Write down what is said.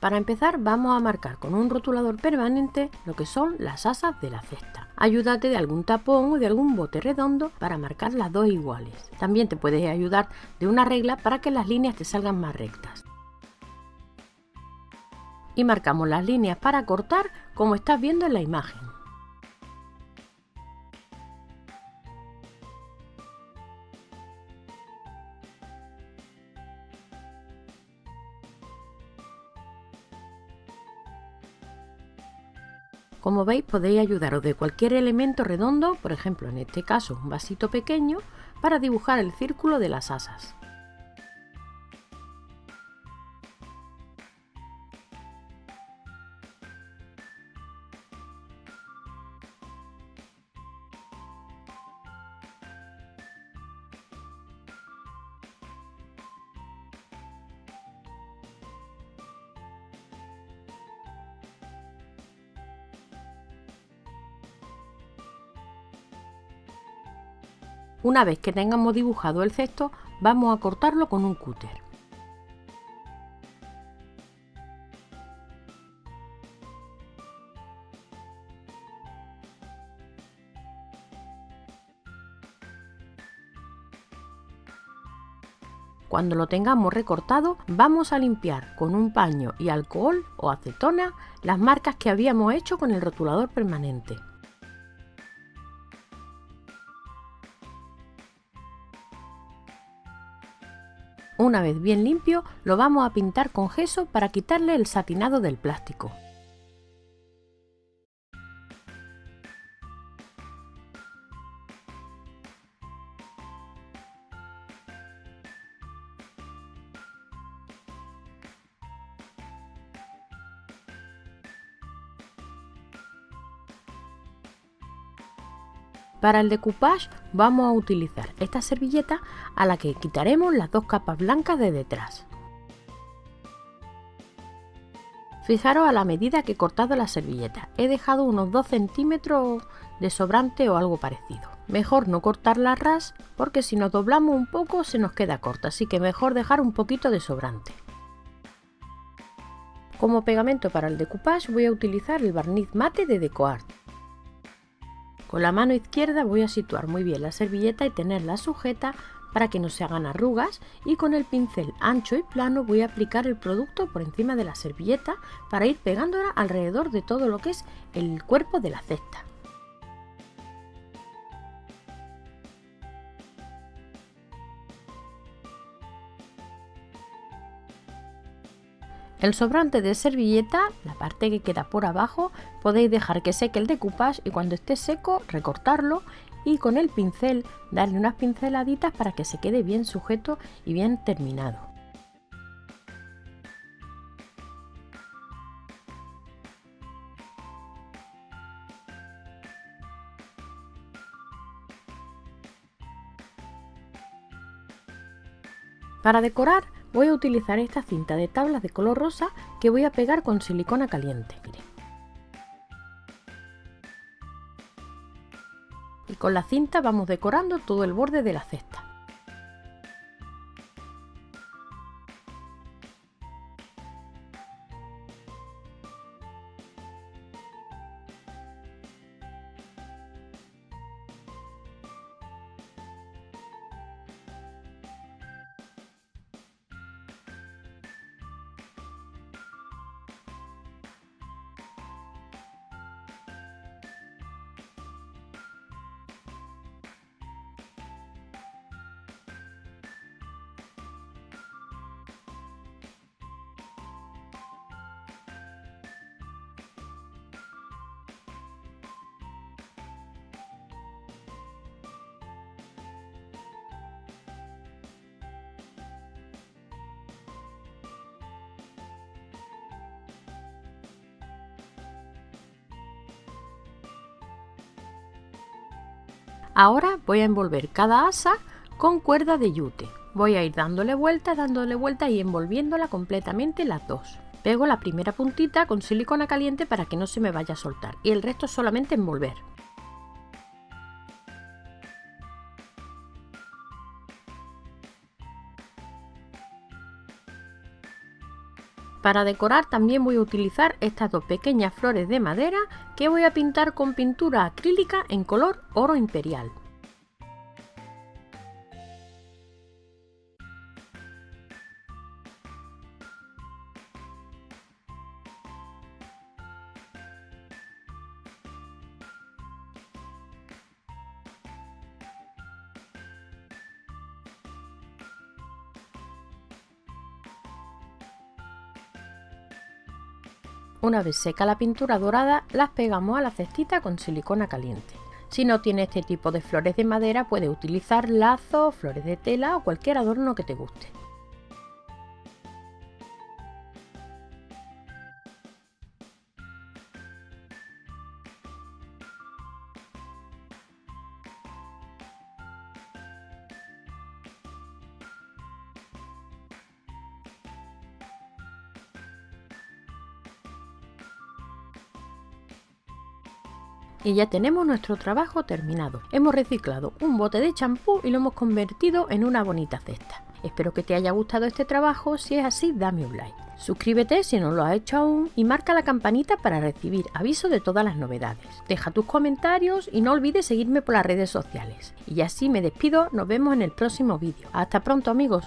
Para empezar vamos a marcar con un rotulador permanente lo que son las asas de la cesta. Ayúdate de algún tapón o de algún bote redondo para marcar las dos iguales. También te puedes ayudar de una regla para que las líneas te salgan más rectas. Y marcamos las líneas para cortar como estás viendo en la imagen. Como veis podéis ayudaros de cualquier elemento redondo, por ejemplo en este caso un vasito pequeño, para dibujar el círculo de las asas. Una vez que tengamos dibujado el cesto, vamos a cortarlo con un cúter. Cuando lo tengamos recortado, vamos a limpiar con un paño y alcohol o acetona las marcas que habíamos hecho con el rotulador permanente. Una vez bien limpio, lo vamos a pintar con gesso para quitarle el satinado del plástico. Para el decoupage vamos a utilizar esta servilleta a la que quitaremos las dos capas blancas de detrás. Fijaros a la medida que he cortado la servilleta, he dejado unos 2 centímetros de sobrante o algo parecido. Mejor no cortarla ras porque si nos doblamos un poco se nos queda corta, así que mejor dejar un poquito de sobrante. Como pegamento para el decoupage voy a utilizar el barniz mate de DecoArt. Con la mano izquierda voy a situar muy bien la servilleta y tenerla sujeta para que no se hagan arrugas y con el pincel ancho y plano voy a aplicar el producto por encima de la servilleta para ir pegándola alrededor de todo lo que es el cuerpo de la cesta. El sobrante de servilleta, la parte que queda por abajo, podéis dejar que seque el decoupage y cuando esté seco recortarlo y con el pincel darle unas pinceladitas para que se quede bien sujeto y bien terminado. Para decorar voy a utilizar esta cinta de tablas de color rosa que voy a pegar con silicona caliente. Y con la cinta vamos decorando todo el borde de la cesta. Ahora voy a envolver cada asa con cuerda de yute. Voy a ir dándole vuelta, dándole vuelta y envolviéndola completamente las dos. Pego la primera puntita con silicona caliente para que no se me vaya a soltar y el resto solamente envolver. Para decorar también voy a utilizar estas dos pequeñas flores de madera que voy a pintar con pintura acrílica en color oro imperial. Una vez seca la pintura dorada, las pegamos a la cestita con silicona caliente. Si no tiene este tipo de flores de madera, puedes utilizar lazos, flores de tela o cualquier adorno que te guste. Y ya tenemos nuestro trabajo terminado. Hemos reciclado un bote de champú y lo hemos convertido en una bonita cesta. Espero que te haya gustado este trabajo, si es así dame un like. Suscríbete si no lo has hecho aún y marca la campanita para recibir aviso de todas las novedades. Deja tus comentarios y no olvides seguirme por las redes sociales. Y así me despido, nos vemos en el próximo vídeo. Hasta pronto amigos.